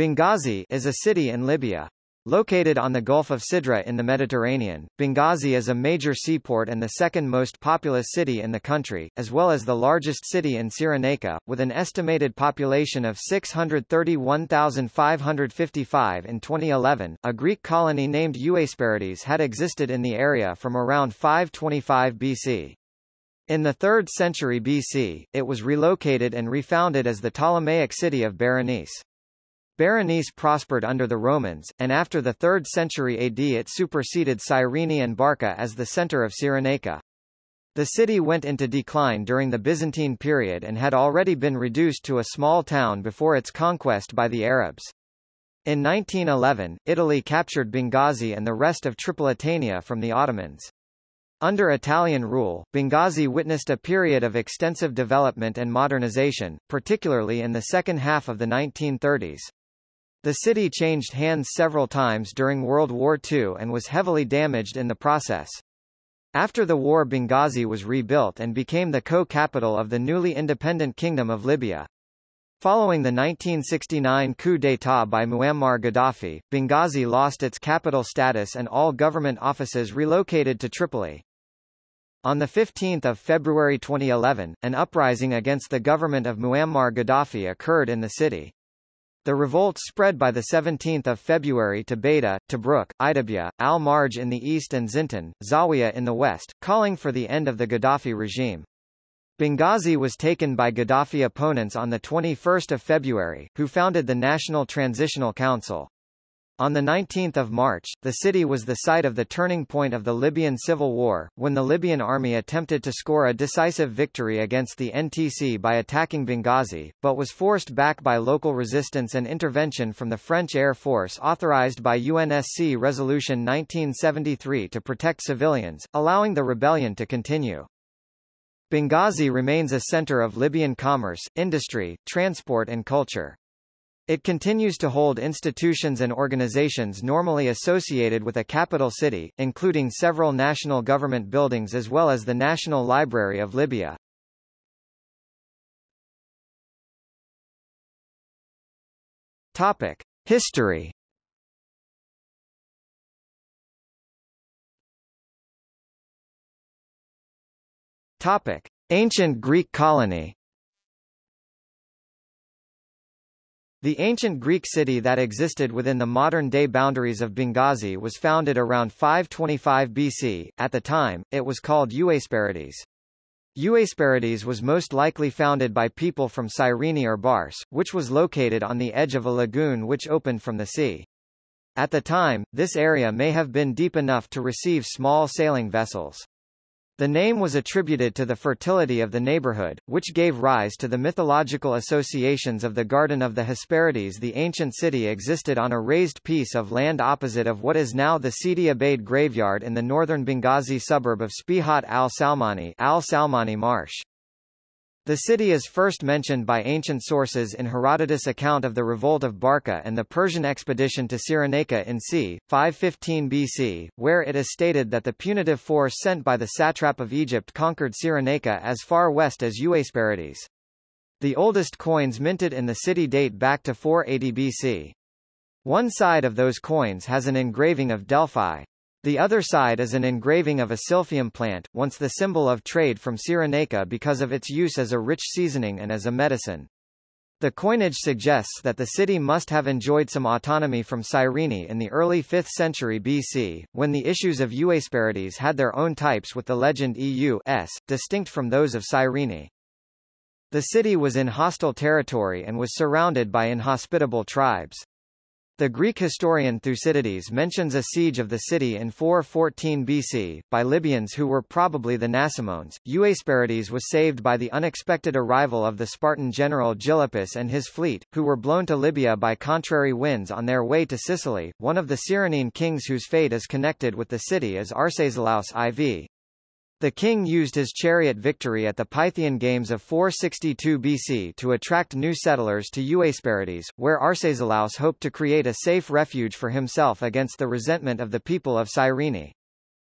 Benghazi is a city in Libya. Located on the Gulf of Sidra in the Mediterranean, Benghazi is a major seaport and the second most populous city in the country, as well as the largest city in Cyrenaica, with an estimated population of 631,555 in 2011. A Greek colony named Euasperides had existed in the area from around 525 BC. In the 3rd century BC, it was relocated and refounded as the Ptolemaic city of Berenice. Berenice prospered under the Romans, and after the 3rd century AD it superseded Cyrene and Barca as the center of Cyrenaica. The city went into decline during the Byzantine period and had already been reduced to a small town before its conquest by the Arabs. In 1911, Italy captured Benghazi and the rest of Tripolitania from the Ottomans. Under Italian rule, Benghazi witnessed a period of extensive development and modernization, particularly in the second half of the 1930s. The city changed hands several times during World War II and was heavily damaged in the process. After the war Benghazi was rebuilt and became the co-capital of the newly independent Kingdom of Libya. Following the 1969 coup d'état by Muammar Gaddafi, Benghazi lost its capital status and all government offices relocated to Tripoli. On 15 February 2011, an uprising against the government of Muammar Gaddafi occurred in the city. The revolt spread by 17 February to Bayda, Tobruk, Idabia, Al-Marj in the east and Zintan, Zawiya in the west, calling for the end of the Gaddafi regime. Benghazi was taken by Gaddafi opponents on 21 February, who founded the National Transitional Council. On 19 March, the city was the site of the turning point of the Libyan civil war, when the Libyan army attempted to score a decisive victory against the NTC by attacking Benghazi, but was forced back by local resistance and intervention from the French Air Force authorized by UNSC Resolution 1973 to protect civilians, allowing the rebellion to continue. Benghazi remains a center of Libyan commerce, industry, transport and culture. It continues to hold institutions and organizations normally associated with a capital city, including several national government buildings as well as the National Library of Libya. Topic: History. Topic: Ancient Greek colony. The ancient Greek city that existed within the modern-day boundaries of Benghazi was founded around 525 BC. At the time, it was called Euasperides. Euasperides was most likely founded by people from Cyrene or Bars, which was located on the edge of a lagoon which opened from the sea. At the time, this area may have been deep enough to receive small sailing vessels. The name was attributed to the fertility of the neighborhood, which gave rise to the mythological associations of the Garden of the Hesperides. The ancient city existed on a raised piece of land opposite of what is now the Sidi Abaid graveyard in the northern Benghazi suburb of Spihat al-Salmani al-Salmani Marsh. The city is first mentioned by ancient sources in Herodotus' account of the revolt of Barca and the Persian expedition to Cyrenaica in c. 515 BC, where it is stated that the punitive force sent by the satrap of Egypt conquered Cyrenaica as far west as Euasperides. The oldest coins minted in the city date back to 480 BC. One side of those coins has an engraving of Delphi, the other side is an engraving of a silphium plant, once the symbol of trade from Cyrenaica because of its use as a rich seasoning and as a medicine. The coinage suggests that the city must have enjoyed some autonomy from Cyrene in the early 5th century BC, when the issues of Euasperides had their own types with the legend EU s, distinct from those of Cyrene. The city was in hostile territory and was surrounded by inhospitable tribes. The Greek historian Thucydides mentions a siege of the city in 414 BC, by Libyans who were probably the Nasamones. Euasperides was saved by the unexpected arrival of the Spartan general Gylippus and his fleet, who were blown to Libya by contrary winds on their way to Sicily. One of the Cyrenene kings whose fate is connected with the city is Arcesilaus IV. The king used his chariot victory at the Pythian Games of 462 BC to attract new settlers to Euasperides, where Arcesilaus hoped to create a safe refuge for himself against the resentment of the people of Cyrene.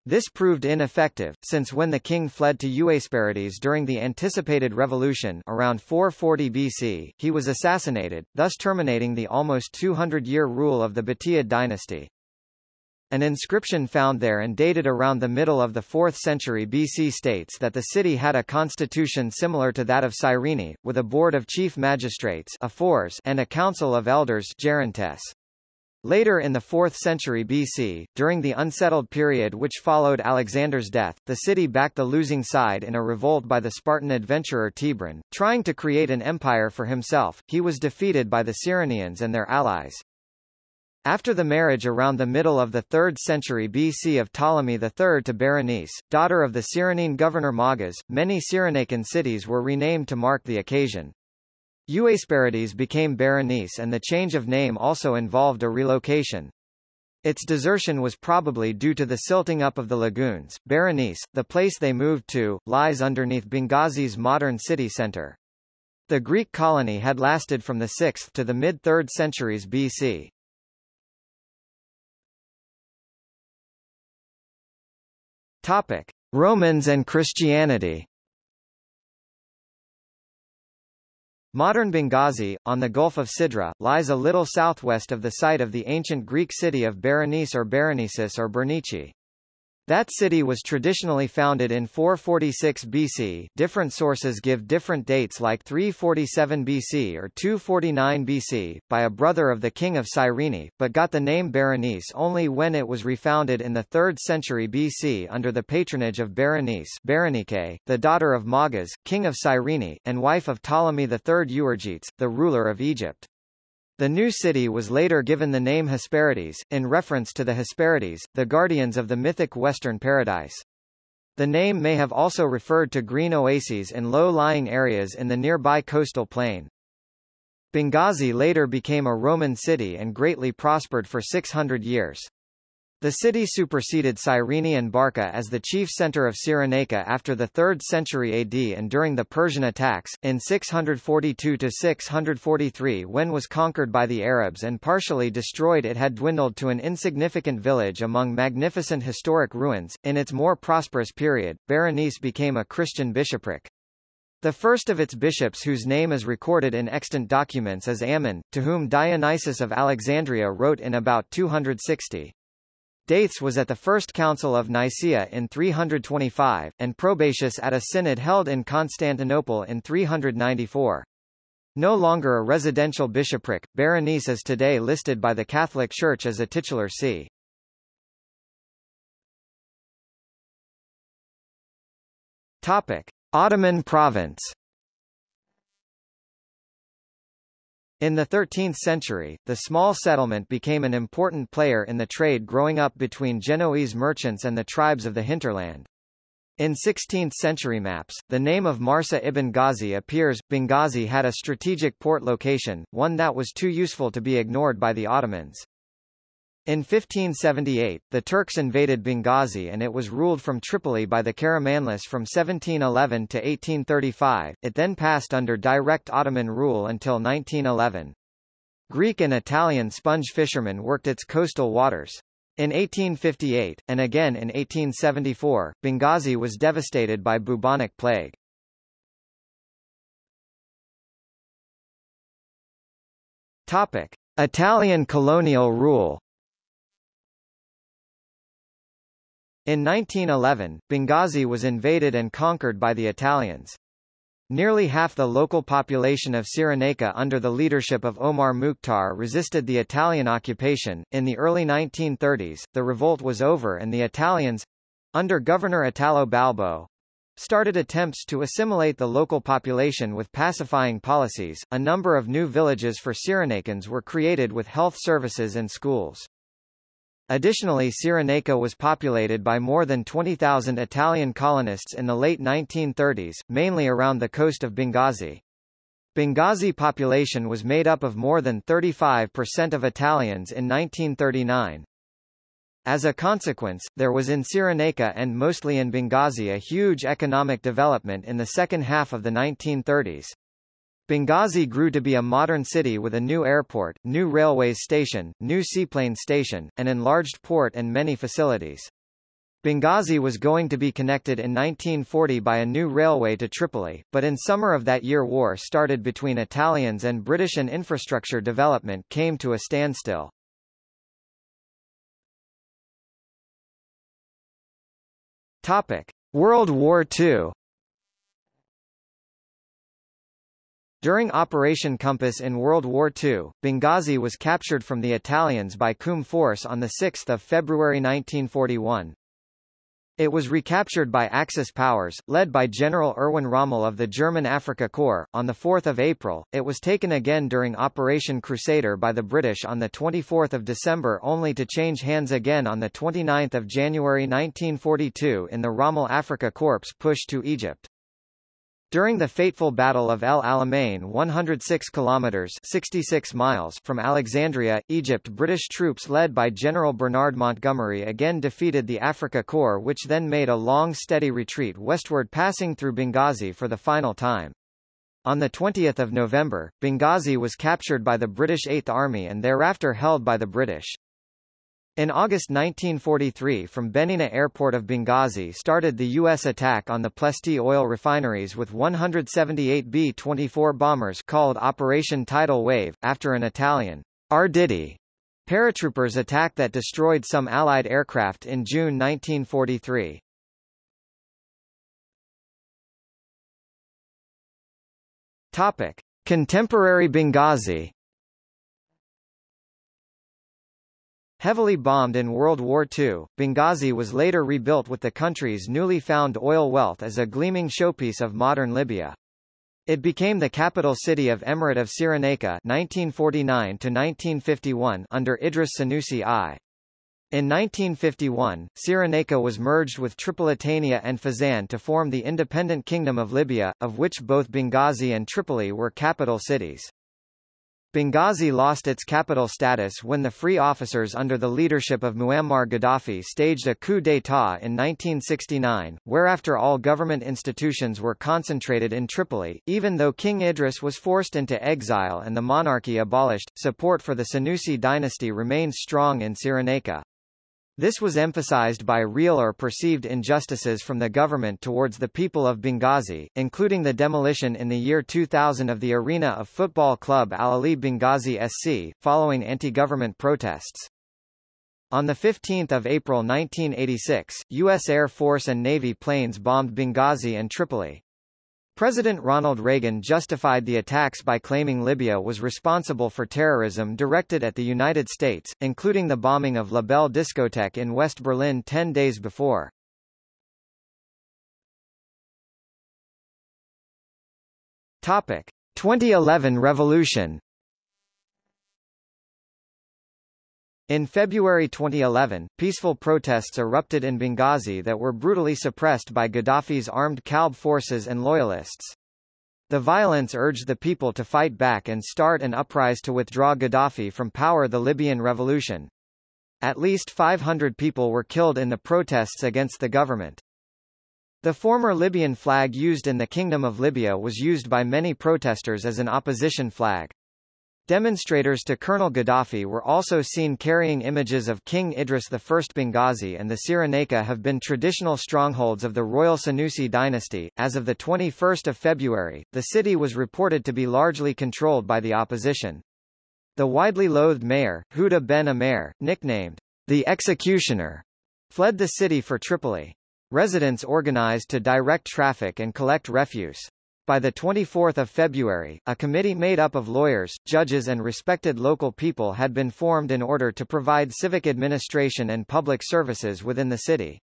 This proved ineffective, since when the king fled to Euasperides during the anticipated revolution around 440 BC, he was assassinated, thus terminating the almost 200-year rule of the Batiad dynasty. An inscription found there and dated around the middle of the 4th century BC states that the city had a constitution similar to that of Cyrene, with a board of chief magistrates and a council of elders gerontes. Later in the 4th century BC, during the unsettled period which followed Alexander's death, the city backed the losing side in a revolt by the Spartan adventurer Thibron. Trying to create an empire for himself, he was defeated by the Cyrenians and their allies. After the marriage around the middle of the 3rd century BC of Ptolemy III to Berenice, daughter of the Cyrenene governor Magas, many Cyrenaican cities were renamed to mark the occasion. Euasperides became Berenice and the change of name also involved a relocation. Its desertion was probably due to the silting up of the lagoons. Berenice, the place they moved to, lies underneath Benghazi's modern city center. The Greek colony had lasted from the 6th to the mid-3rd centuries BC. Topic: Romans and Christianity. Modern Benghazi, on the Gulf of Sidra, lies a little southwest of the site of the ancient Greek city of Berenice or Berenices or Bernice. That city was traditionally founded in 446 BC different sources give different dates like 347 BC or 249 BC, by a brother of the king of Cyrene, but got the name Berenice only when it was refounded in the 3rd century BC under the patronage of Berenice Berenike, the daughter of Magas, king of Cyrene, and wife of Ptolemy III Euergetes, the ruler of Egypt. The new city was later given the name Hesperides, in reference to the Hesperides, the guardians of the mythic Western Paradise. The name may have also referred to green oases in low-lying areas in the nearby coastal plain. Benghazi later became a Roman city and greatly prospered for 600 years. The city superseded Cyrene and Barca as the chief center of Cyrenaica after the 3rd century AD and during the Persian attacks, in 642–643 when was conquered by the Arabs and partially destroyed it had dwindled to an insignificant village among magnificent historic ruins. In its more prosperous period, Berenice became a Christian bishopric. The first of its bishops whose name is recorded in extant documents is Ammon, to whom Dionysius of Alexandria wrote in about 260. Dathes was at the First Council of Nicaea in 325, and Probatius at a synod held in Constantinople in 394. No longer a residential bishopric, Berenice is today listed by the Catholic Church as a titular see. Topic: Ottoman province. In the 13th century, the small settlement became an important player in the trade growing up between Genoese merchants and the tribes of the hinterland. In 16th-century maps, the name of Marsa ibn Ghazi appears. Benghazi had a strategic port location, one that was too useful to be ignored by the Ottomans. In 1578, the Turks invaded Benghazi and it was ruled from Tripoli by the Karamanlis from 1711 to 1835. It then passed under direct Ottoman rule until 1911. Greek and Italian sponge fishermen worked its coastal waters. In 1858, and again in 1874, Benghazi was devastated by bubonic plague. Topic. Italian colonial rule In 1911, Benghazi was invaded and conquered by the Italians. Nearly half the local population of Cyrenaica under the leadership of Omar Mukhtar resisted the Italian occupation. In the early 1930s, the revolt was over and the Italians, under Governor Italo Balbo, started attempts to assimilate the local population with pacifying policies. A number of new villages for Cyrenaicans were created with health services and schools. Additionally Cyrenaica was populated by more than 20,000 Italian colonists in the late 1930s, mainly around the coast of Benghazi. Benghazi population was made up of more than 35% of Italians in 1939. As a consequence, there was in Cyrenaica and mostly in Benghazi a huge economic development in the second half of the 1930s. Benghazi grew to be a modern city with a new airport, new railways station, new seaplane station, an enlarged port and many facilities. Benghazi was going to be connected in 1940 by a new railway to Tripoli, but in summer of that year war started between Italians and British and infrastructure development came to a standstill. Topic: World War II During Operation Compass in World War II, Benghazi was captured from the Italians by CUM force on 6 February 1941. It was recaptured by Axis powers, led by General Erwin Rommel of the German Afrika Korps. On 4 April, it was taken again during Operation Crusader by the British on 24 December only to change hands again on 29 January 1942 in the Rommel Afrika Korps push to Egypt. During the fateful Battle of El Alamein 106 kilometers 66 miles from Alexandria, Egypt British troops led by General Bernard Montgomery again defeated the Afrika Korps which then made a long steady retreat westward passing through Benghazi for the final time. On 20 November, Benghazi was captured by the British Eighth Army and thereafter held by the British. In August 1943 from Benina Airport of Benghazi started the U.S. attack on the Ploiești oil refineries with 178 B-24 bombers called Operation Tidal Wave, after an Italian Arditi paratroopers attack that destroyed some Allied aircraft in June 1943. Topic. Contemporary Benghazi Heavily bombed in World War II, Benghazi was later rebuilt with the country's newly found oil wealth as a gleaming showpiece of modern Libya. It became the capital city of Emirate of Cyrenaica 1949-1951 under Idris Senussi I. In 1951, Cyrenaica was merged with Tripolitania and Fezzan to form the independent Kingdom of Libya, of which both Benghazi and Tripoli were capital cities. Benghazi lost its capital status when the Free Officers under the leadership of Muammar Gaddafi staged a coup d'état in 1969, whereafter all government institutions were concentrated in Tripoli. Even though King Idris was forced into exile and the monarchy abolished, support for the Senussi dynasty remains strong in Cyrenaica. This was emphasized by real or perceived injustices from the government towards the people of Benghazi, including the demolition in the year 2000 of the arena of football club Al Ahly Benghazi SC, following anti-government protests. On 15 April 1986, U.S. Air Force and Navy planes bombed Benghazi and Tripoli. President Ronald Reagan justified the attacks by claiming Libya was responsible for terrorism directed at the United States, including the bombing of La Belle discotheque in West Berlin ten days before. Topic. 2011 revolution In February 2011, peaceful protests erupted in Benghazi that were brutally suppressed by Gaddafi's armed Kalb forces and loyalists. The violence urged the people to fight back and start an uprising to withdraw Gaddafi from power the Libyan revolution. At least 500 people were killed in the protests against the government. The former Libyan flag used in the Kingdom of Libya was used by many protesters as an opposition flag. Demonstrators to Colonel Gaddafi were also seen carrying images of King Idris I. Benghazi and the Cyrenaica have been traditional strongholds of the royal Senussi dynasty. As of 21 February, the city was reported to be largely controlled by the opposition. The widely loathed mayor, Huda Ben Amer, nicknamed the Executioner, fled the city for Tripoli. Residents organized to direct traffic and collect refuse. By the 24 February, a committee made up of lawyers, judges and respected local people had been formed in order to provide civic administration and public services within the city.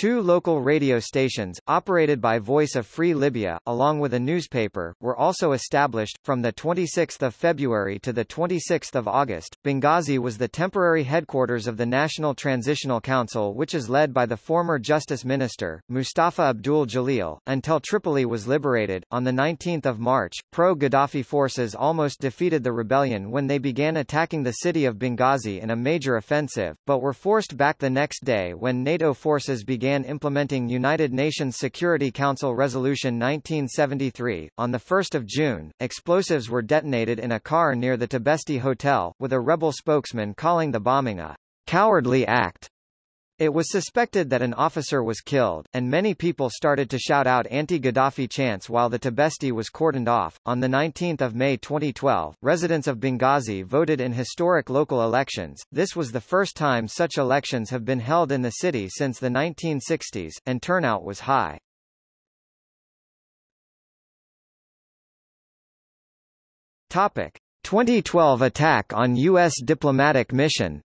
Two local radio stations, operated by Voice of Free Libya, along with a newspaper, were also established. From 26 February to 26 August, Benghazi was the temporary headquarters of the National Transitional Council which is led by the former Justice Minister, Mustafa Abdul Jalil, until Tripoli was liberated. On 19 March, pro-Gaddafi forces almost defeated the rebellion when they began attacking the city of Benghazi in a major offensive, but were forced back the next day when NATO forces began began implementing United Nations Security Council Resolution 1973. On 1 June, explosives were detonated in a car near the Tibesti Hotel, with a rebel spokesman calling the bombing a cowardly act. It was suspected that an officer was killed, and many people started to shout out anti-Gaddafi chants while the Tibesti was cordoned off. On 19 May 2012, residents of Benghazi voted in historic local elections. This was the first time such elections have been held in the city since the 1960s, and turnout was high. Topic. 2012 attack on U.S. diplomatic mission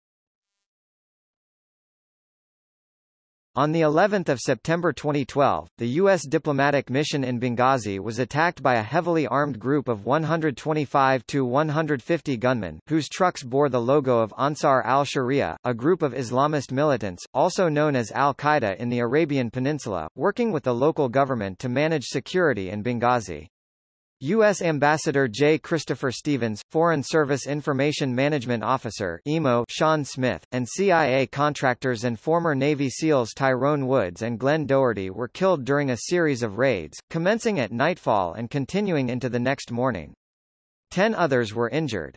On the 11th of September 2012, the U.S. diplomatic mission in Benghazi was attacked by a heavily armed group of 125 to 150 gunmen, whose trucks bore the logo of Ansar al-Sharia, a group of Islamist militants, also known as al-Qaeda in the Arabian Peninsula, working with the local government to manage security in Benghazi. U.S. Ambassador J. Christopher Stevens, Foreign Service Information Management Officer EMO Sean Smith, and CIA contractors and former Navy SEALs Tyrone Woods and Glenn Doherty were killed during a series of raids, commencing at nightfall and continuing into the next morning. Ten others were injured.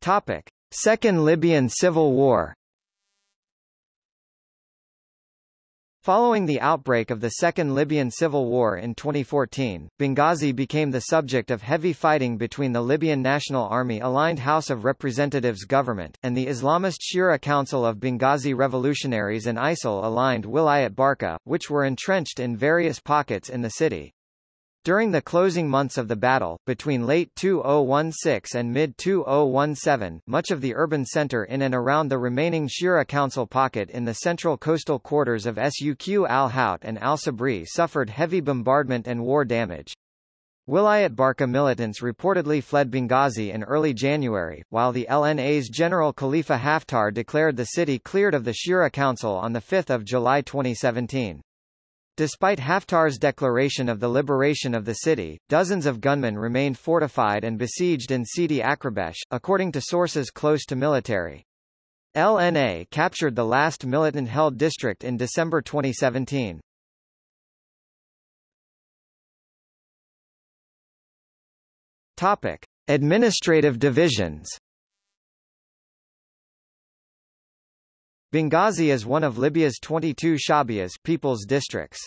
Topic. Second Libyan Civil War Following the outbreak of the Second Libyan Civil War in 2014, Benghazi became the subject of heavy fighting between the Libyan National Army-aligned House of Representatives government, and the Islamist Shura Council of Benghazi Revolutionaries and ISIL-aligned Wilayat Barqa, which were entrenched in various pockets in the city. During the closing months of the battle, between late 2016 and mid-2017, much of the urban center in and around the remaining Shura Council pocket in the central coastal quarters of Suq al-Hout and al-Sabri suffered heavy bombardment and war damage. Wilayat Barqa militants reportedly fled Benghazi in early January, while the LNA's General Khalifa Haftar declared the city cleared of the Shura Council on 5 July 2017. Despite Haftar's declaration of the liberation of the city, dozens of gunmen remained fortified and besieged in Sidi Akhribish, according to sources close to military. LNA captured the last militant-held district in December 2017. Topic: Administrative divisions. Benghazi is one of Libya's 22 Shabias people's districts.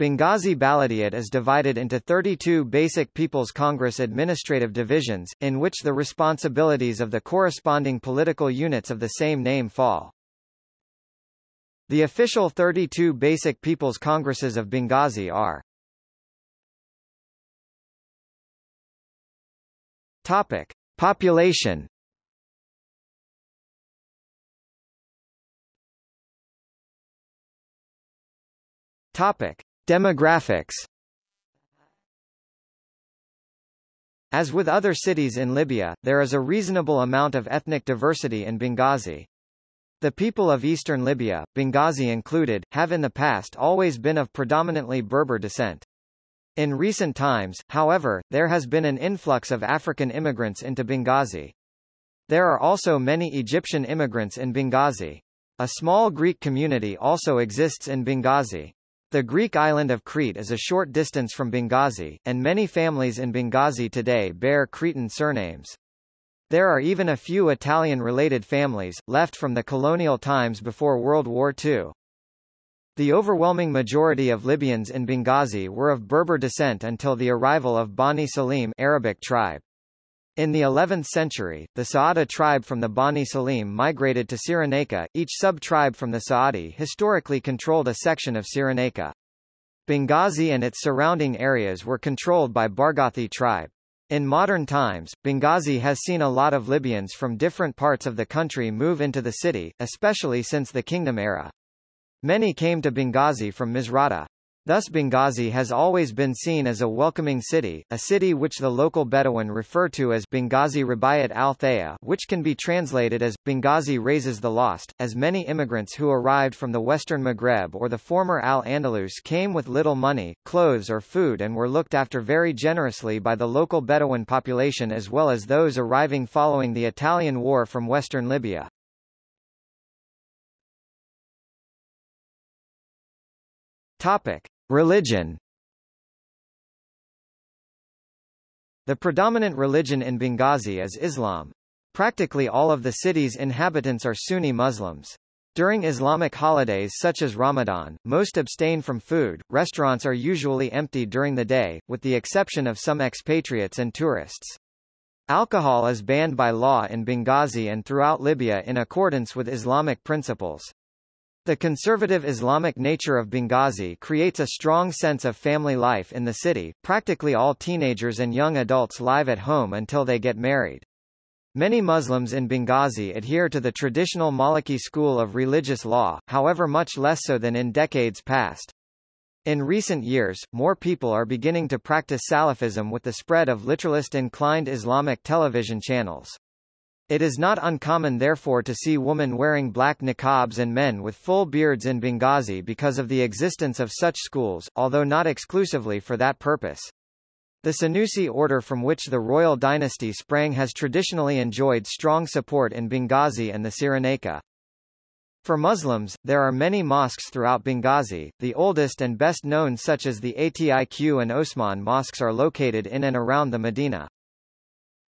Benghazi Baladiat is divided into 32 basic People's Congress administrative divisions, in which the responsibilities of the corresponding political units of the same name fall. The official 32 basic People's Congresses of Benghazi are Topic. Population Topic: Demographics. As with other cities in Libya, there is a reasonable amount of ethnic diversity in Benghazi. The people of eastern Libya, Benghazi included, have in the past always been of predominantly Berber descent. In recent times, however, there has been an influx of African immigrants into Benghazi. There are also many Egyptian immigrants in Benghazi. A small Greek community also exists in Benghazi. The Greek island of Crete is a short distance from Benghazi, and many families in Benghazi today bear Cretan surnames. There are even a few Italian-related families, left from the colonial times before World War II. The overwhelming majority of Libyans in Benghazi were of Berber descent until the arrival of Bani Salim Arabic tribe. In the 11th century, the Saada tribe from the Bani Salim migrated to Cyrenaica, each sub-tribe from the Saadi historically controlled a section of Cyrenaica. Benghazi and its surrounding areas were controlled by Barghouti tribe. In modern times, Benghazi has seen a lot of Libyans from different parts of the country move into the city, especially since the kingdom era. Many came to Benghazi from Misrata. Thus Benghazi has always been seen as a welcoming city, a city which the local Bedouin refer to as Benghazi Rabayat al-Thaya which can be translated as, Benghazi raises the lost, as many immigrants who arrived from the western Maghreb or the former Al-Andalus came with little money, clothes or food and were looked after very generously by the local Bedouin population as well as those arriving following the Italian War from western Libya. Topic. Religion The predominant religion in Benghazi is Islam. Practically all of the city's inhabitants are Sunni Muslims. During Islamic holidays such as Ramadan, most abstain from food. Restaurants are usually empty during the day, with the exception of some expatriates and tourists. Alcohol is banned by law in Benghazi and throughout Libya in accordance with Islamic principles. The conservative Islamic nature of Benghazi creates a strong sense of family life in the city. Practically all teenagers and young adults live at home until they get married. Many Muslims in Benghazi adhere to the traditional Maliki school of religious law, however much less so than in decades past. In recent years, more people are beginning to practice Salafism with the spread of literalist-inclined Islamic television channels. It is not uncommon therefore to see women wearing black niqabs and men with full beards in Benghazi because of the existence of such schools, although not exclusively for that purpose. The Senussi order from which the royal dynasty sprang has traditionally enjoyed strong support in Benghazi and the Cyrenaica. For Muslims, there are many mosques throughout Benghazi, the oldest and best known such as the Atiq and Osman mosques are located in and around the Medina.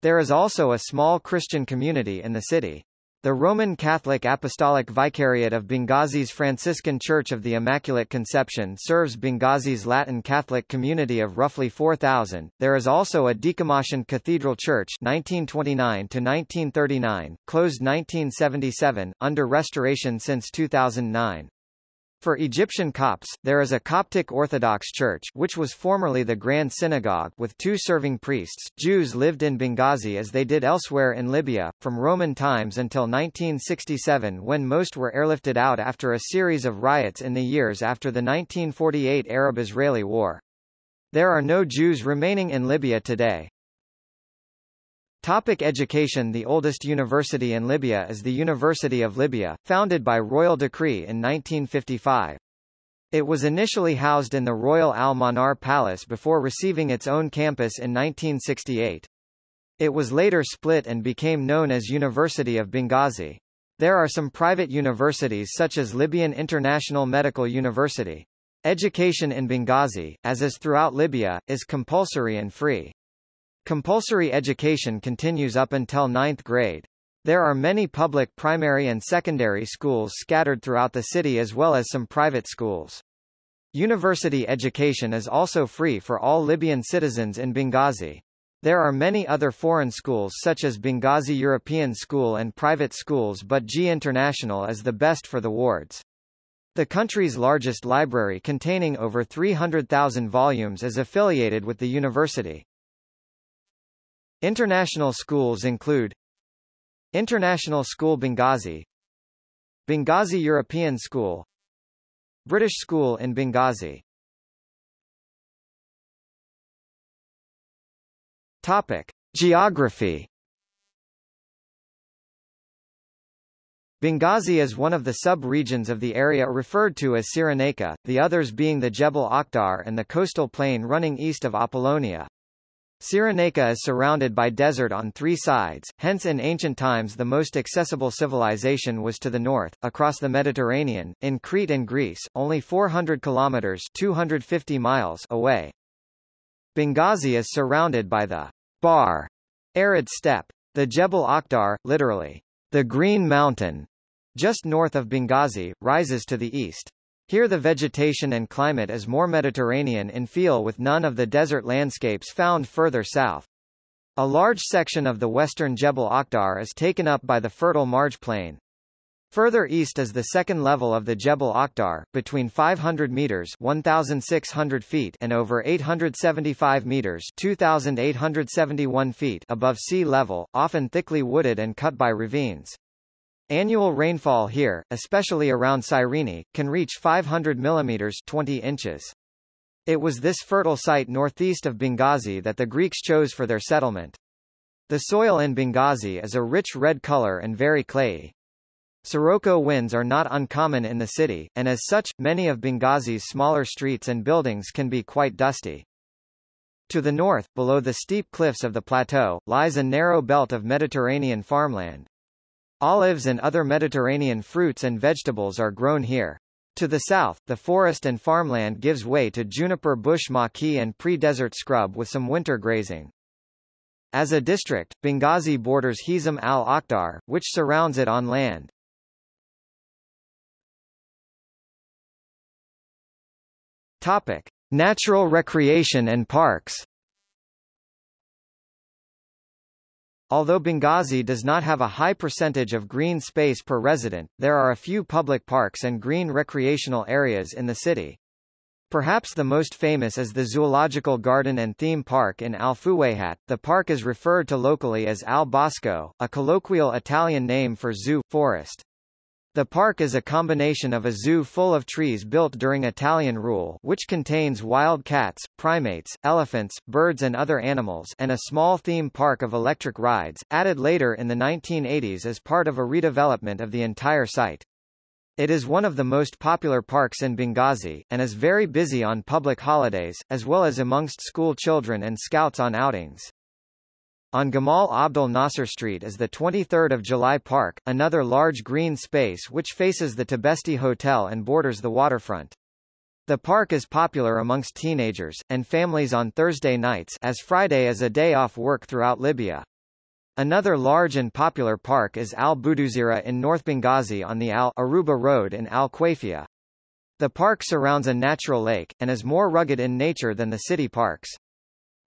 There is also a small Christian community in the city. The Roman Catholic Apostolic Vicariate of Benghazi's Franciscan Church of the Immaculate Conception serves Benghazi's Latin Catholic community of roughly 4,000. There is also a Decommissioned Cathedral Church 1929 to 1939, closed 1977, under restoration since 2009. For Egyptian Copts, there is a Coptic Orthodox Church which was formerly the Grand Synagogue with two serving priests. Jews lived in Benghazi as they did elsewhere in Libya, from Roman times until 1967 when most were airlifted out after a series of riots in the years after the 1948 Arab-Israeli War. There are no Jews remaining in Libya today. Topic education The oldest university in Libya is the University of Libya, founded by royal decree in 1955. It was initially housed in the Royal Al-Manar Palace before receiving its own campus in 1968. It was later split and became known as University of Benghazi. There are some private universities such as Libyan International Medical University. Education in Benghazi, as is throughout Libya, is compulsory and free. Compulsory education continues up until ninth grade. There are many public primary and secondary schools scattered throughout the city as well as some private schools. University education is also free for all Libyan citizens in Benghazi. There are many other foreign schools such as Benghazi European School and private schools but G International is the best for the wards. The country's largest library containing over 300,000 volumes is affiliated with the university. International schools include International School Benghazi Benghazi European School British School in Benghazi Topic. Geography Benghazi is one of the sub-regions of the area referred to as Cyrenaica, the others being the Jebel Akhdar and the coastal plain running east of Apollonia. Cyrenaica is surrounded by desert on three sides, hence in ancient times the most accessible civilization was to the north, across the Mediterranean, in Crete and Greece, only 400 kilometers 250 miles away. Benghazi is surrounded by the Bar arid steppe. The Jebel Akhdar, literally, the Green Mountain, just north of Benghazi, rises to the east. Here the vegetation and climate is more Mediterranean in feel with none of the desert landscapes found further south. A large section of the western Jebel Akhdar is taken up by the fertile Marj Plain. Further east is the second level of the Jebel Akhdar, between 500 meters 1,600 feet and over 875 meters 2,871 feet above sea level, often thickly wooded and cut by ravines. Annual rainfall here, especially around Cyrene, can reach 500 mm 20 inches. It was this fertile site northeast of Benghazi that the Greeks chose for their settlement. The soil in Benghazi is a rich red color and very clayey. Sirocco winds are not uncommon in the city, and as such, many of Benghazi's smaller streets and buildings can be quite dusty. To the north, below the steep cliffs of the plateau, lies a narrow belt of Mediterranean farmland. Olives and other Mediterranean fruits and vegetables are grown here. To the south, the forest and farmland gives way to juniper bush maquis and pre-desert scrub with some winter grazing. As a district, Benghazi borders Hizm al-Akhdar, which surrounds it on land. Topic: Natural recreation and parks. Although Benghazi does not have a high percentage of green space per resident, there are a few public parks and green recreational areas in the city. Perhaps the most famous is the Zoological Garden and Theme Park in Al Fuwayhat. The park is referred to locally as Al Bosco, a colloquial Italian name for zoo, forest. The park is a combination of a zoo full of trees built during Italian rule which contains wild cats, primates, elephants, birds and other animals and a small theme park of electric rides, added later in the 1980s as part of a redevelopment of the entire site. It is one of the most popular parks in Benghazi, and is very busy on public holidays, as well as amongst school children and scouts on outings. On Gamal Abdel Nasser Street is the 23rd of July Park, another large green space which faces the Tibesti Hotel and borders the waterfront. The park is popular amongst teenagers, and families on Thursday nights as Friday is a day off work throughout Libya. Another large and popular park is Al Buduzira in North Benghazi on the Al Aruba Road in Al Quafia. The park surrounds a natural lake, and is more rugged in nature than the city parks.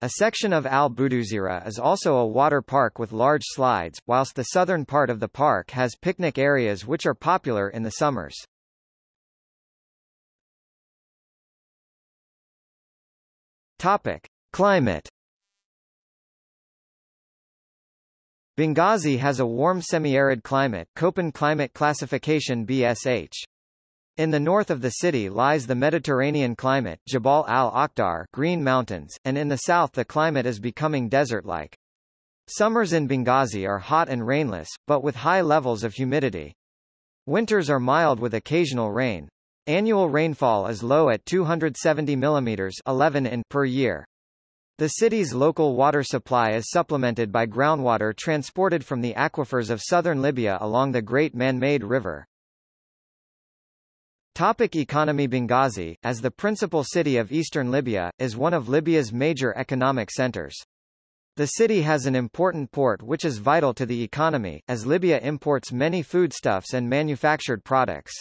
A section of Al Buduzira is also a water park with large slides, whilst the southern part of the park has picnic areas which are popular in the summers. Topic: Climate Benghazi has a warm semi-arid climate Köppen climate classification BSH. In the north of the city lies the Mediterranean climate Jabal al-Akhdar Green Mountains, and in the south the climate is becoming desert-like. Summers in Benghazi are hot and rainless, but with high levels of humidity. Winters are mild with occasional rain. Annual rainfall is low at 270 mm 11 in per year. The city's local water supply is supplemented by groundwater transported from the aquifers of southern Libya along the Great Man-Made River. Topic economy Benghazi, as the principal city of eastern Libya, is one of Libya's major economic centers. The city has an important port which is vital to the economy, as Libya imports many foodstuffs and manufactured products.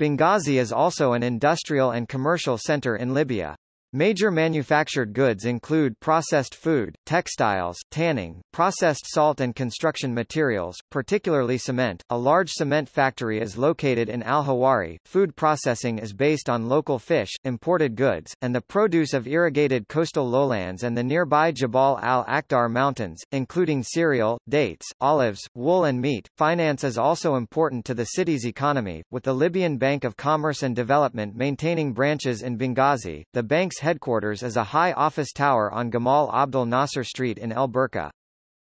Benghazi is also an industrial and commercial center in Libya. Major manufactured goods include processed food, textiles, tanning, processed salt and construction materials, particularly cement. A large cement factory is located in Al-Hawari. Food processing is based on local fish, imported goods, and the produce of irrigated coastal lowlands and the nearby Jabal al-Akhdar mountains, including cereal, dates, olives, wool and meat. Finance is also important to the city's economy, with the Libyan Bank of Commerce and Development maintaining branches in Benghazi. The bank's headquarters is a high office tower on Gamal Abdel Nasser Street in El Burqa.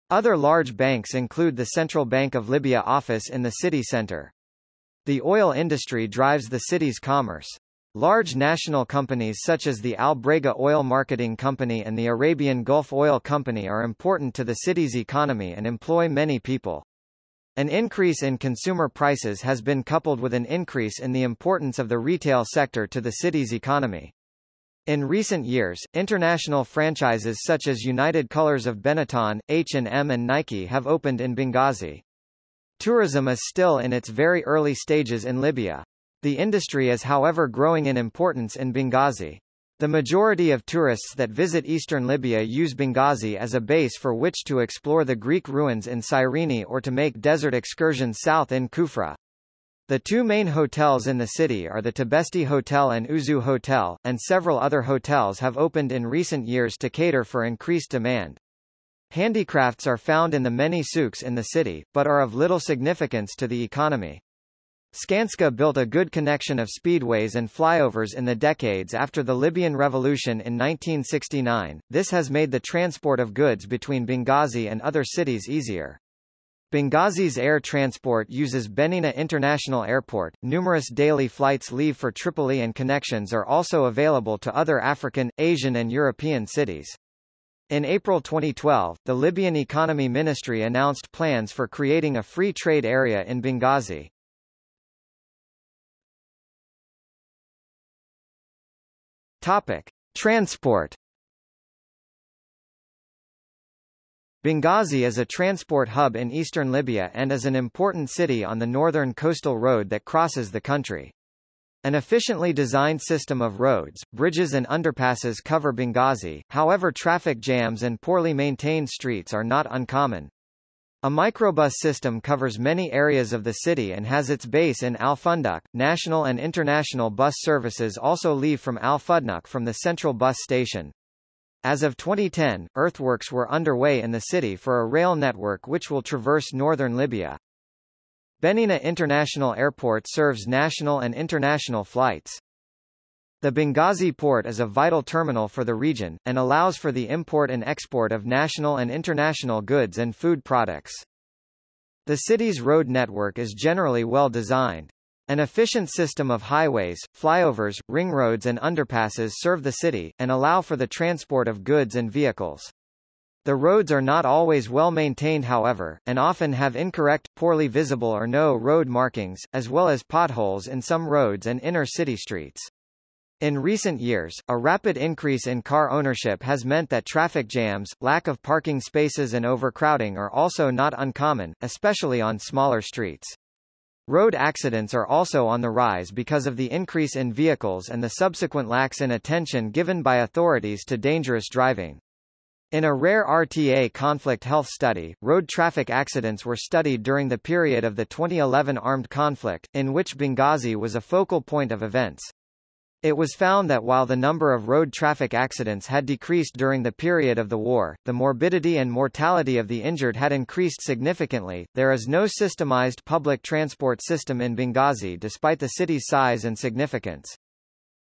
Other large banks include the Central Bank of Libya office in the city center. The oil industry drives the city's commerce. Large national companies such as the Al Brega Oil Marketing Company and the Arabian Gulf Oil Company are important to the city's economy and employ many people. An increase in consumer prices has been coupled with an increase in the importance of the retail sector to the city's economy. In recent years, international franchises such as United Colors of Benetton, H&M and Nike have opened in Benghazi. Tourism is still in its very early stages in Libya. The industry is however growing in importance in Benghazi. The majority of tourists that visit eastern Libya use Benghazi as a base for which to explore the Greek ruins in Cyrene or to make desert excursions south in Kufra. The two main hotels in the city are the Tibesti Hotel and Uzu Hotel, and several other hotels have opened in recent years to cater for increased demand. Handicrafts are found in the many souks in the city, but are of little significance to the economy. Skanska built a good connection of speedways and flyovers in the decades after the Libyan Revolution in 1969. This has made the transport of goods between Benghazi and other cities easier. Benghazi's air transport uses Benina International Airport. Numerous daily flights leave for Tripoli and connections are also available to other African, Asian and European cities. In April 2012, the Libyan Economy Ministry announced plans for creating a free trade area in Benghazi. Topic: Transport Benghazi is a transport hub in eastern Libya and is an important city on the northern coastal road that crosses the country. An efficiently designed system of roads, bridges and underpasses cover Benghazi, however traffic jams and poorly maintained streets are not uncommon. A microbus system covers many areas of the city and has its base in Al Fundaq. National and international bus services also leave from Al Fundaq from the central bus station. As of 2010, earthworks were underway in the city for a rail network which will traverse northern Libya. Benina International Airport serves national and international flights. The Benghazi port is a vital terminal for the region, and allows for the import and export of national and international goods and food products. The city's road network is generally well designed. An efficient system of highways, flyovers, ring roads and underpasses serve the city, and allow for the transport of goods and vehicles. The roads are not always well maintained however, and often have incorrect, poorly visible or no road markings, as well as potholes in some roads and inner city streets. In recent years, a rapid increase in car ownership has meant that traffic jams, lack of parking spaces and overcrowding are also not uncommon, especially on smaller streets. Road accidents are also on the rise because of the increase in vehicles and the subsequent lax in attention given by authorities to dangerous driving. In a rare RTA conflict health study, road traffic accidents were studied during the period of the 2011 armed conflict, in which Benghazi was a focal point of events. It was found that while the number of road traffic accidents had decreased during the period of the war, the morbidity and mortality of the injured had increased significantly. There is no systemized public transport system in Benghazi despite the city's size and significance.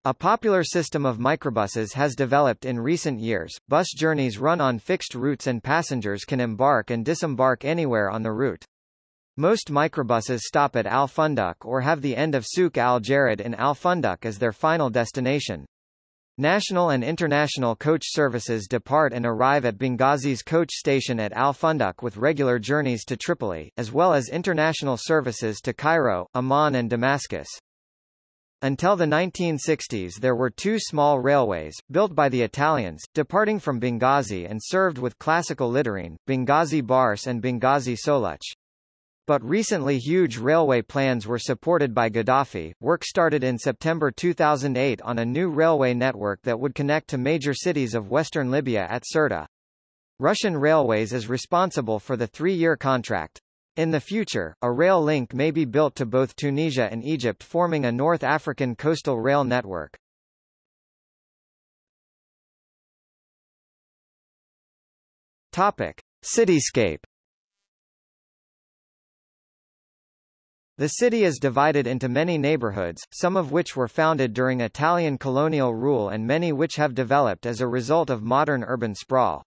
A popular system of microbuses has developed in recent years. Bus journeys run on fixed routes and passengers can embark and disembark anywhere on the route. Most microbuses stop at Al Funduk or have the end of Souk Al Jarid in Al Funduk as their final destination. National and international coach services depart and arrive at Benghazi's coach station at Al Funduk with regular journeys to Tripoli, as well as international services to Cairo, Amman and Damascus. Until the 1960s there were two small railways, built by the Italians, departing from Benghazi and served with classical littering, Benghazi Barce and Benghazi Soluch. But recently huge railway plans were supported by Gaddafi. Work started in September 2008 on a new railway network that would connect to major cities of western Libya at Sirte. Russian Railways is responsible for the three-year contract. In the future, a rail link may be built to both Tunisia and Egypt forming a North African coastal rail network. Topic. Cityscape The city is divided into many neighborhoods, some of which were founded during Italian colonial rule and many which have developed as a result of modern urban sprawl.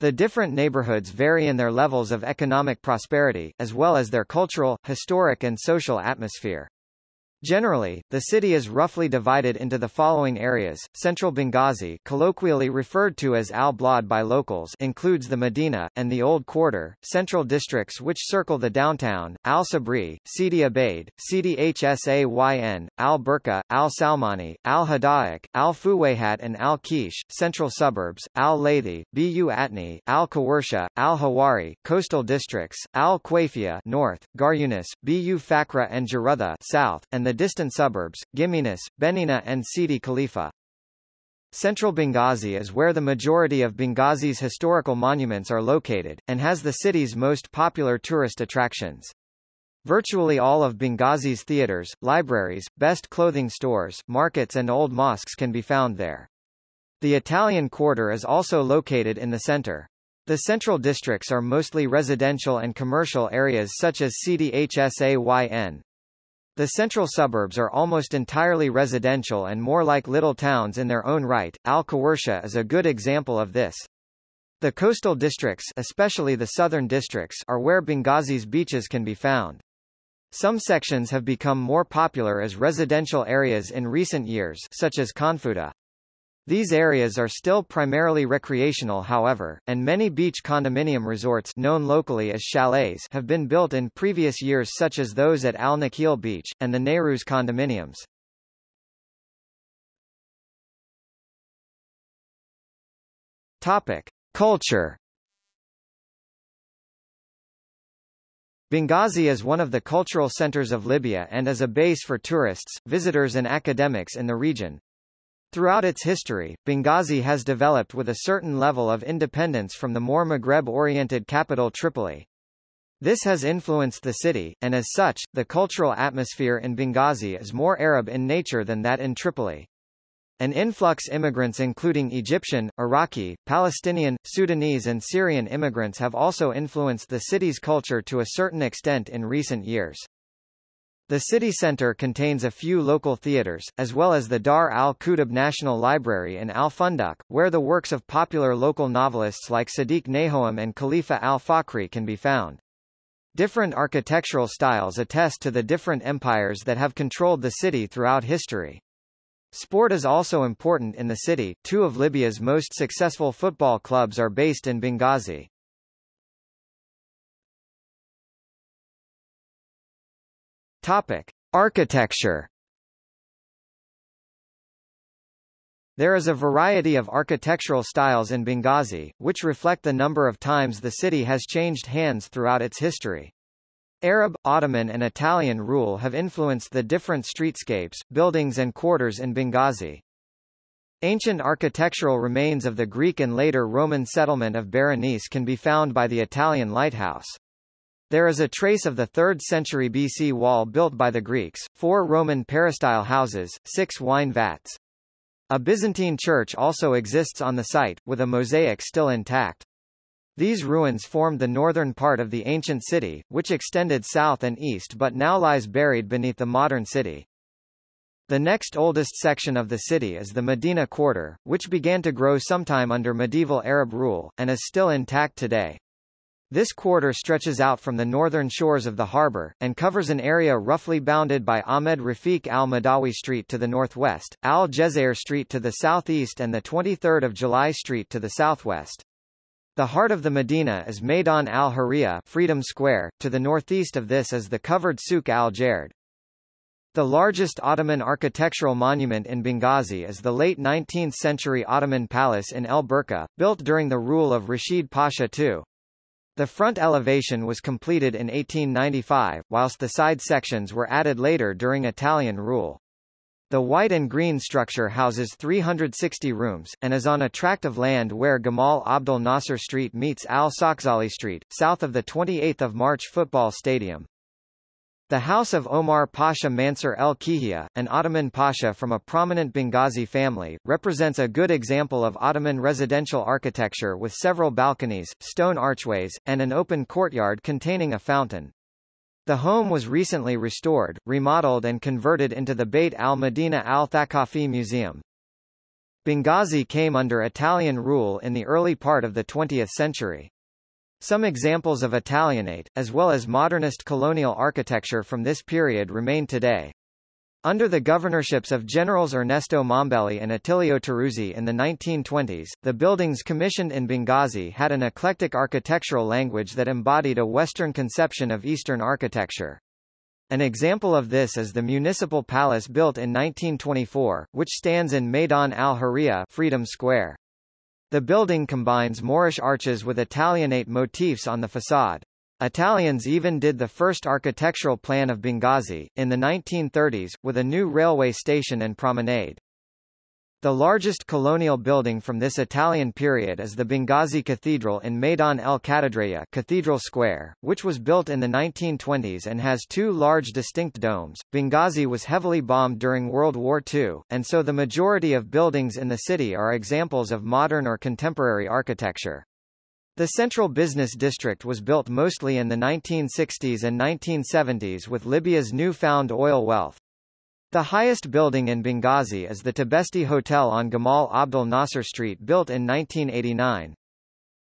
The different neighborhoods vary in their levels of economic prosperity, as well as their cultural, historic and social atmosphere. Generally, the city is roughly divided into the following areas. Central Benghazi, colloquially referred to as Al-Blad by locals, includes the Medina and the Old Quarter, central districts which circle the downtown: Al-Sabri, Sidi Abaid, Sidi Hsayn, Al-Burqa, Al-Salmani, Al-Hadaiq, Al-Fuwayhat and Al-Kish, central suburbs: Al-Laythi, Bu Atni, Al-Kawarsha, Al-Hawari, coastal districts: Al-Quayfia, north, Garyunis, Bu Fakra and Jarutha, south, and the distant suburbs, Giminus, Benina and Sidi Khalifa. Central Benghazi is where the majority of Benghazi's historical monuments are located, and has the city's most popular tourist attractions. Virtually all of Benghazi's theaters, libraries, best clothing stores, markets and old mosques can be found there. The Italian Quarter is also located in the center. The central districts are mostly residential and commercial areas such as Sidi Hsayn, the central suburbs are almost entirely residential and more like little towns in their own right. Al-Kawarsha is a good example of this. The coastal districts especially the southern districts are where Benghazi's beaches can be found. Some sections have become more popular as residential areas in recent years such as Khanfuta. These areas are still primarily recreational however, and many beach condominium resorts known locally as chalets have been built in previous years such as those at Al Nakheel Beach, and the Nayrouz condominiums. Topic. Culture Benghazi is one of the cultural centers of Libya and is a base for tourists, visitors and academics in the region. Throughout its history, Benghazi has developed with a certain level of independence from the more Maghreb-oriented capital Tripoli. This has influenced the city, and as such, the cultural atmosphere in Benghazi is more Arab in nature than that in Tripoli. An influx immigrants including Egyptian, Iraqi, Palestinian, Sudanese and Syrian immigrants have also influenced the city's culture to a certain extent in recent years. The city centre contains a few local theatres, as well as the Dar al-Kutub National Library in Al-Funduq, where the works of popular local novelists like Sadiq Nahoum and Khalifa al-Fakri can be found. Different architectural styles attest to the different empires that have controlled the city throughout history. Sport is also important in the city. Two of Libya's most successful football clubs are based in Benghazi. Topic: Architecture. There is a variety of architectural styles in Benghazi, which reflect the number of times the city has changed hands throughout its history. Arab, Ottoman and Italian rule have influenced the different streetscapes, buildings and quarters in Benghazi. Ancient architectural remains of the Greek and later Roman settlement of Berenice can be found by the Italian lighthouse. There is a trace of the 3rd century BC wall built by the Greeks, four Roman peristyle houses, six wine vats. A Byzantine church also exists on the site, with a mosaic still intact. These ruins formed the northern part of the ancient city, which extended south and east but now lies buried beneath the modern city. The next oldest section of the city is the Medina Quarter, which began to grow sometime under medieval Arab rule, and is still intact today. This quarter stretches out from the northern shores of the harbour, and covers an area roughly bounded by Ahmed Rafiq al-Mahdawi Street to the northwest, Al-Jazair Street to the southeast and the 23rd of July Street to the southwest. The heart of the Medina is Maidan al-Hurriya Freedom Square, to the northeast of this is the covered Souk al-Jard. The largest Ottoman architectural monument in Benghazi is the late 19th-century Ottoman palace in El Burqa, built during the rule of Rashid Pasha II. The front elevation was completed in 1895, whilst the side sections were added later during Italian rule. The white and green structure houses 360 rooms, and is on a tract of land where Gamal Abdel Nasser Street meets Al-Sakhzali Street, south of the 28th of March football stadium. The house of Omar Pasha Mansur el-Kihia, an Ottoman pasha from a prominent Benghazi family, represents a good example of Ottoman residential architecture with several balconies, stone archways, and an open courtyard containing a fountain. The home was recently restored, remodeled and converted into the Beit al-Medina al-Thaqafi Museum. Benghazi came under Italian rule in the early part of the 20th century. Some examples of Italianate, as well as modernist colonial architecture from this period remain today. Under the governorships of Generals Ernesto Mombelli and Attilio Teruzzi in the 1920s, the buildings commissioned in Benghazi had an eclectic architectural language that embodied a Western conception of Eastern architecture. An example of this is the municipal palace built in 1924, which stands in Maidan al-Hurriya Freedom Square. The building combines Moorish arches with Italianate motifs on the facade. Italians even did the first architectural plan of Benghazi, in the 1930s, with a new railway station and promenade. The largest colonial building from this Italian period is the Benghazi Cathedral in Maidan el Katedreya Cathedral Square, which was built in the 1920s and has two large distinct domes. Benghazi was heavily bombed during World War II, and so the majority of buildings in the city are examples of modern or contemporary architecture. The central business district was built mostly in the 1960s and 1970s with Libya's new-found oil wealth. The highest building in Benghazi is the Tibesti Hotel on Gamal Abdel Nasser Street built in 1989.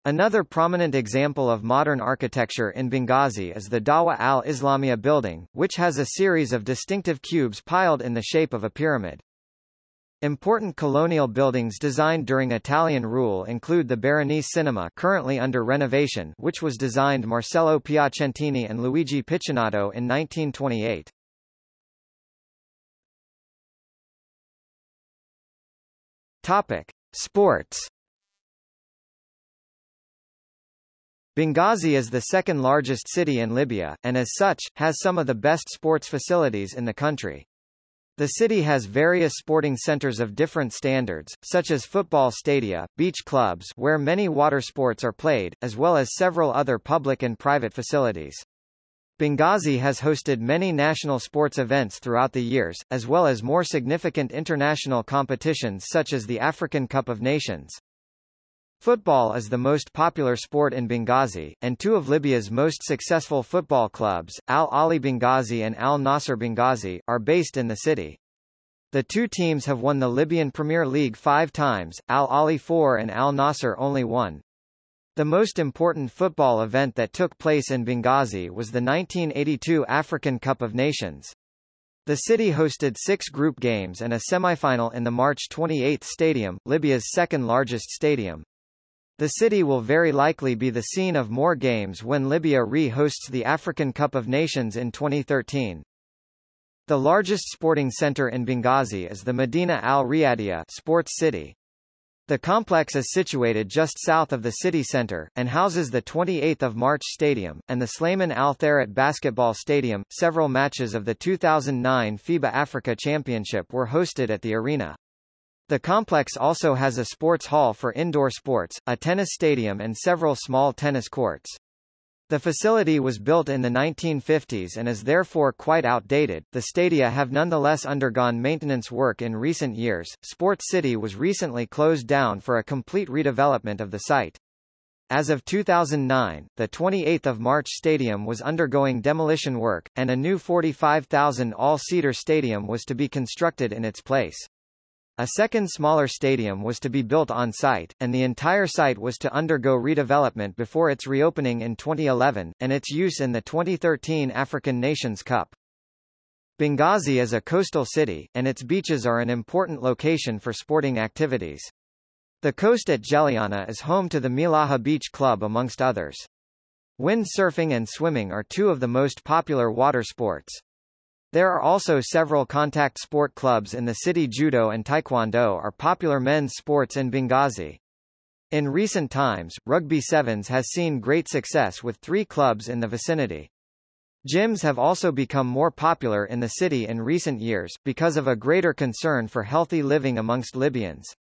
Another prominent example of modern architecture in Benghazi is the Dawa al-Islamia building, which has a series of distinctive cubes piled in the shape of a pyramid. Important colonial buildings designed during Italian rule include the Berenice Cinema currently under renovation which was designed Marcello Piacentini and Luigi Piccinato in 1928. Topic: Sports Benghazi is the second largest city in Libya, and as such, has some of the best sports facilities in the country. The city has various sporting centers of different standards, such as football stadia, beach clubs where many water sports are played, as well as several other public and private facilities. Benghazi has hosted many national sports events throughout the years, as well as more significant international competitions such as the African Cup of Nations. Football is the most popular sport in Benghazi, and two of Libya's most successful football clubs, Al Ahli Benghazi and Al Nassr Benghazi, are based in the city. The two teams have won the Libyan Premier League five times, Al Ahli four and Al Nassr only one. The most important football event that took place in Benghazi was the 1982 African Cup of Nations. The city hosted six group games and a semifinal in the March 28 Stadium, Libya's second largest stadium. The city will very likely be the scene of more games when Libya re-hosts the African Cup of Nations in 2013. The largest sporting center in Benghazi is the Medina Al Riyadiyah Sports City. The complex is situated just south of the city center, and houses the 28th of March Stadium, and the Slayman Al Tharaet Basketball Stadium. Several matches of the 2009 FIBA Africa Championship were hosted at the arena. The complex also has a sports hall for indoor sports, a tennis stadium and several small tennis courts. The facility was built in the 1950s and is therefore quite outdated. The stadia have nonetheless undergone maintenance work in recent years. Sports City was recently closed down for a complete redevelopment of the site. As of 2009, the 28th of March Stadium was undergoing demolition work, and a new 45,000 all-seater stadium was to be constructed in its place. A second smaller stadium was to be built on site, and the entire site was to undergo redevelopment before its reopening in 2011, and its use in the 2013 African Nations Cup. Benghazi is a coastal city, and its beaches are an important location for sporting activities. The coast at Jeliana is home to the Milaha Beach Club amongst others. Wind surfing and swimming are two of the most popular water sports. There are also several contact sport clubs in the city Judo and Taekwondo are popular men's sports in Benghazi. In recent times, Rugby Sevens has seen great success with three clubs in the vicinity. Gyms have also become more popular in the city in recent years, because of a greater concern for healthy living amongst Libyans.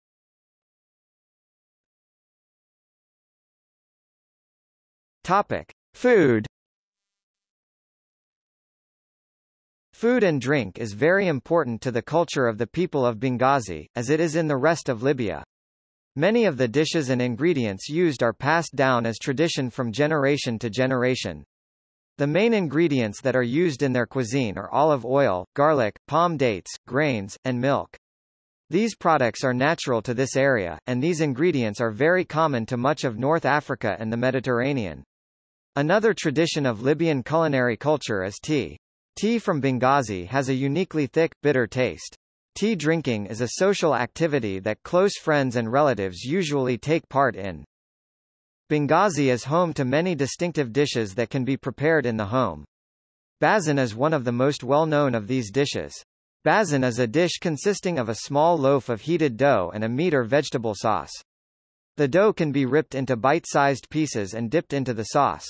Topic. Food Food and drink is very important to the culture of the people of Benghazi, as it is in the rest of Libya. Many of the dishes and ingredients used are passed down as tradition from generation to generation. The main ingredients that are used in their cuisine are olive oil, garlic, palm dates, grains, and milk. These products are natural to this area, and these ingredients are very common to much of North Africa and the Mediterranean. Another tradition of Libyan culinary culture is tea. Tea from Benghazi has a uniquely thick, bitter taste. Tea drinking is a social activity that close friends and relatives usually take part in. Benghazi is home to many distinctive dishes that can be prepared in the home. Bazin is one of the most well-known of these dishes. Bazin is a dish consisting of a small loaf of heated dough and a meat or vegetable sauce. The dough can be ripped into bite-sized pieces and dipped into the sauce.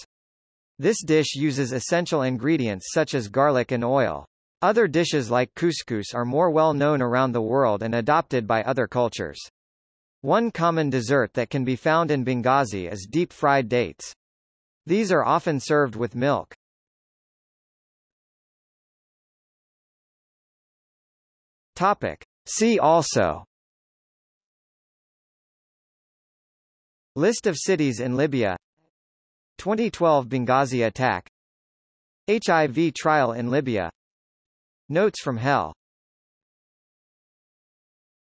This dish uses essential ingredients such as garlic and oil. Other dishes like couscous are more well known around the world and adopted by other cultures. One common dessert that can be found in Benghazi is deep-fried dates. These are often served with milk. Topic. See also List of cities in Libya 2012 Benghazi attack HIV trial in Libya. Notes from Hell